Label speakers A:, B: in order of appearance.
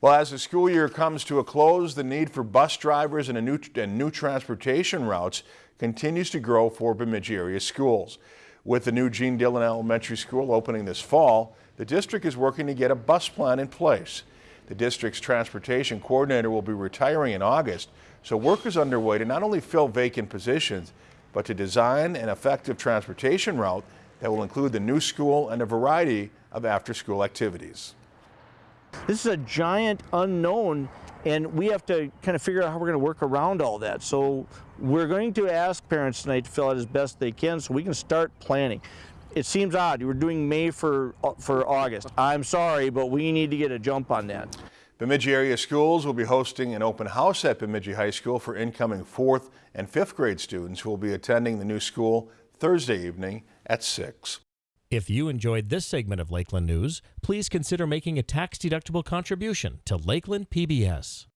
A: Well, as the school year comes to a close, the need for bus drivers and, new, and new transportation routes continues to grow for Bemidji area schools. With the new Gene Dillon Elementary School opening this fall, the district is working to get a bus plan in place. The district's transportation coordinator will be retiring in August, so work is underway to not only fill vacant positions, but to design an effective transportation route that will include the new school and a variety of after-school activities.
B: This is a giant unknown and we have to kind of figure out how we're going to work around all that. So we're going to ask parents tonight to fill out as best they can so we can start planning. It seems odd. You were doing May for, uh, for August. I'm sorry, but we need to get a jump on that.
A: Bemidji area schools will be hosting an open house at Bemidji High School for incoming fourth and fifth grade students who will be attending the new school Thursday evening at 6.
C: If you enjoyed this segment of Lakeland News, please consider making a tax-deductible contribution to Lakeland PBS.